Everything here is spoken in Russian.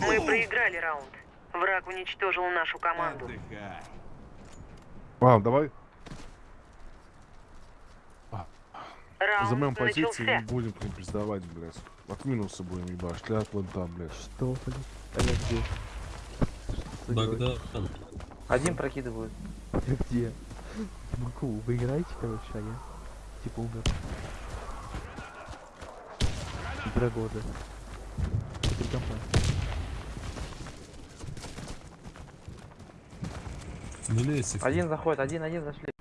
Мы проиграли раунд. Враг уничтожил нашу команду. Отдыхай. А, давай Раунд займем позиции и будем к ним признавать, блядь. От минуса будем ебать, вон там, блядь. Что, блин? А я где? Что? Богдан, Один прокидывают. Я где? Могу, вы играете, короче, а я типа умер. Игра года. Один заходит, один, один зашли.